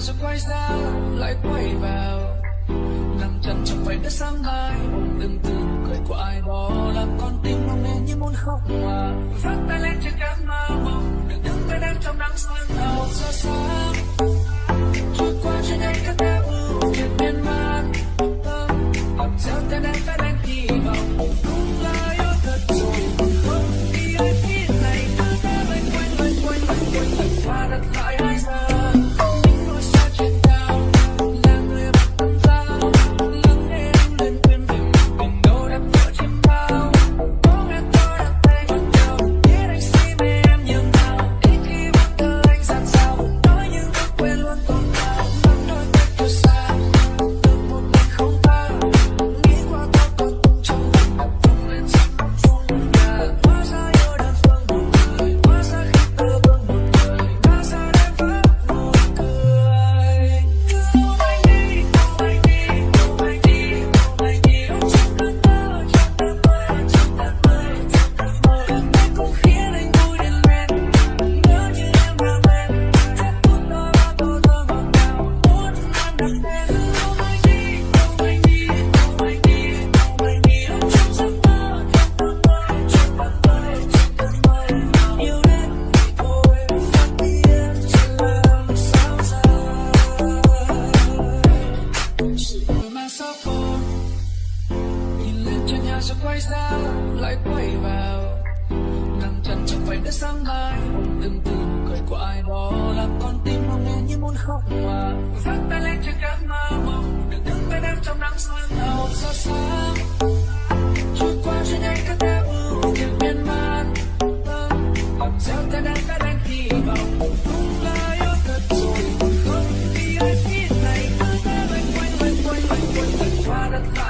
rồi quay ra, lại quay vào. Nằm chân trong vảy đất sáng mai đừng tưởng cười của ai đó làm con tim mong nghe như muốn khóc mà vắt tay lên lại quay vào nằm chân trong vành đất sáng mai từng từ nụ cười của ai đó làm con tim mong nghe như muốn khóc mà vắt tay lên trên cánh mơ mộng đừng đứng bên em trong nắng sương hầu xa sáng trôi qua trên anh các em ưu những miên man làm gieo tên em đã đánh hy vọng đúng thật rồi không vì ai biết này cứ thế quanh quanh quanh qua đất lại